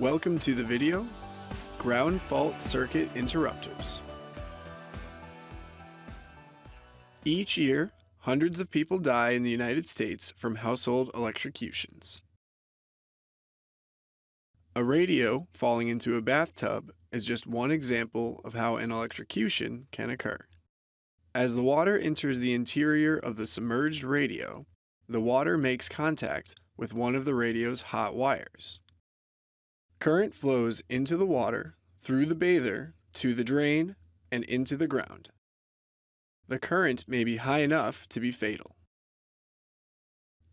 Welcome to the video, Ground Fault Circuit Interrupters. Each year, hundreds of people die in the United States from household electrocutions. A radio falling into a bathtub is just one example of how an electrocution can occur. As the water enters the interior of the submerged radio, the water makes contact with one of the radio's hot wires. Current flows into the water, through the bather, to the drain, and into the ground. The current may be high enough to be fatal.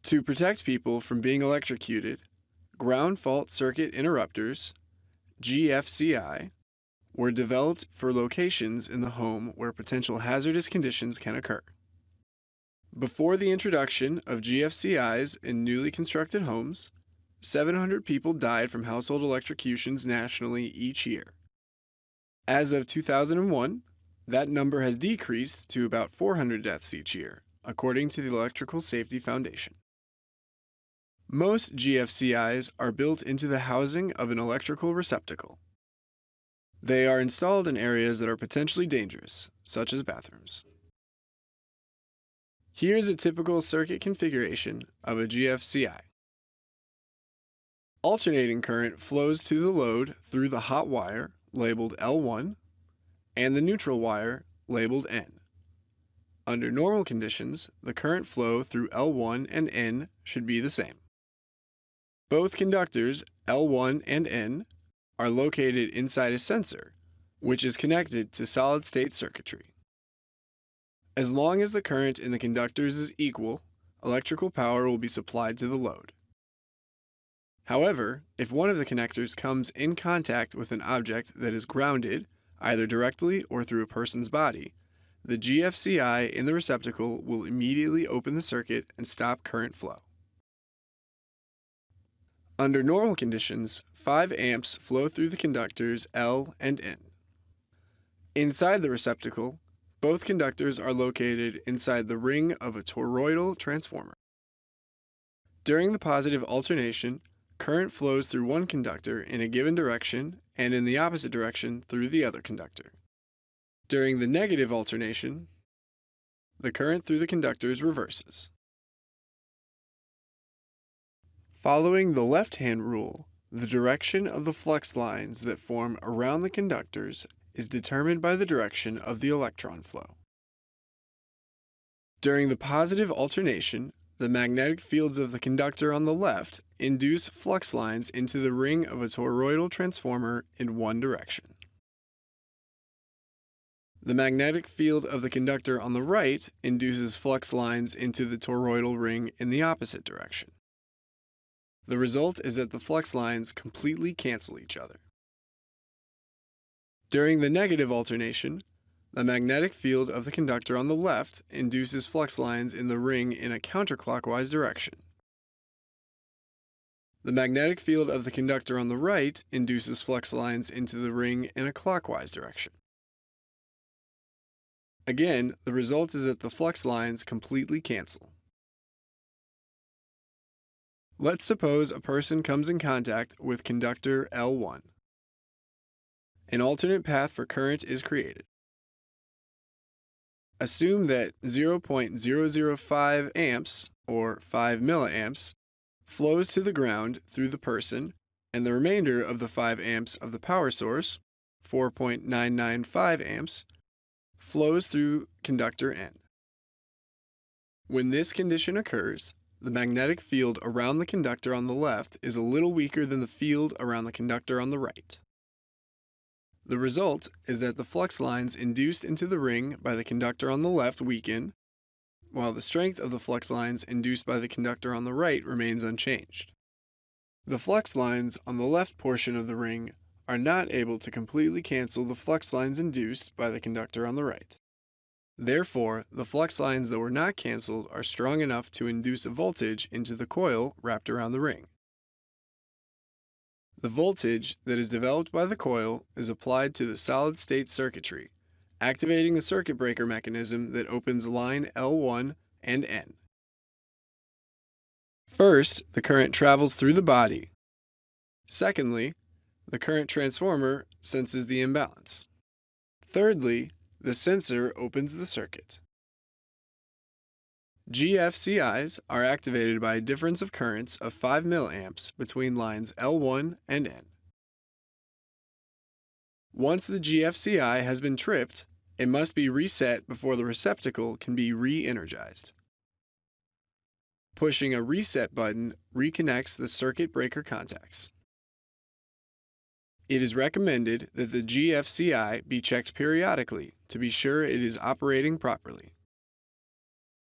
To protect people from being electrocuted, ground fault circuit interrupters, GFCI, were developed for locations in the home where potential hazardous conditions can occur. Before the introduction of GFCIs in newly constructed homes, 700 people died from household electrocutions nationally each year. As of 2001, that number has decreased to about 400 deaths each year, according to the Electrical Safety Foundation. Most GFCIs are built into the housing of an electrical receptacle. They are installed in areas that are potentially dangerous, such as bathrooms. Here's a typical circuit configuration of a GFCI. Alternating current flows to the load through the hot wire, labeled L1, and the neutral wire, labeled N. Under normal conditions, the current flow through L1 and N should be the same. Both conductors, L1 and N, are located inside a sensor, which is connected to solid-state circuitry. As long as the current in the conductors is equal, electrical power will be supplied to the load. However, if one of the connectors comes in contact with an object that is grounded, either directly or through a person's body, the GFCI in the receptacle will immediately open the circuit and stop current flow. Under normal conditions, 5 amps flow through the conductors L and N. Inside the receptacle, both conductors are located inside the ring of a toroidal transformer. During the positive alternation, current flows through one conductor in a given direction and in the opposite direction through the other conductor. During the negative alternation, the current through the conductors reverses. Following the left-hand rule, the direction of the flux lines that form around the conductors is determined by the direction of the electron flow. During the positive alternation, the magnetic fields of the conductor on the left induce flux lines into the ring of a toroidal transformer in one direction. The magnetic field of the conductor on the right induces flux lines into the toroidal ring in the opposite direction. The result is that the flux lines completely cancel each other. During the negative alternation, the magnetic field of the conductor on the left induces flux lines in the ring in a counterclockwise direction. The magnetic field of the conductor on the right induces flux lines into the ring in a clockwise direction. Again, the result is that the flux lines completely cancel. Let's suppose a person comes in contact with conductor L1. An alternate path for current is created. Assume that 0.005 amps, or 5 milliamps, flows to the ground through the person, and the remainder of the 5 amps of the power source, 4.995 amps, flows through conductor N. When this condition occurs, the magnetic field around the conductor on the left is a little weaker than the field around the conductor on the right. The result is that the flux lines induced into the ring by the conductor on the left weaken, while the strength of the flux lines induced by the conductor on the right remains unchanged. The flux lines on the left portion of the ring are not able to completely cancel the flux lines induced by the conductor on the right. Therefore, the flux lines that were not canceled are strong enough to induce a voltage into the coil wrapped around the ring. The voltage that is developed by the coil is applied to the solid-state circuitry, activating the circuit breaker mechanism that opens line L1 and N. First, the current travels through the body. Secondly, the current transformer senses the imbalance. Thirdly, the sensor opens the circuit. GFCIs are activated by a difference of currents of 5 mA between lines L1 and N. Once the GFCI has been tripped, it must be reset before the receptacle can be re-energized. Pushing a reset button reconnects the circuit breaker contacts. It is recommended that the GFCI be checked periodically to be sure it is operating properly.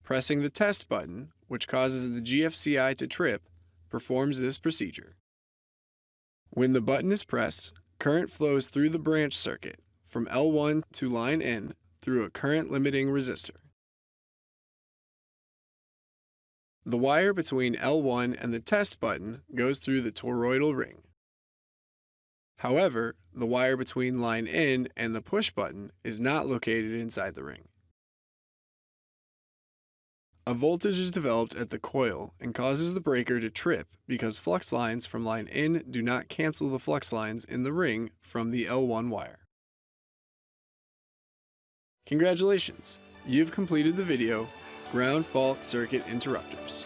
Pressing the test button, which causes the GFCI to trip, performs this procedure. When the button is pressed, current flows through the branch circuit from L1 to line N through a current limiting resistor. The wire between L1 and the test button goes through the toroidal ring. However, the wire between line N and the push button is not located inside the ring. A voltage is developed at the coil and causes the breaker to trip because flux lines from line N do not cancel the flux lines in the ring from the L1 wire. Congratulations! You've completed the video, Ground Fault Circuit Interrupters.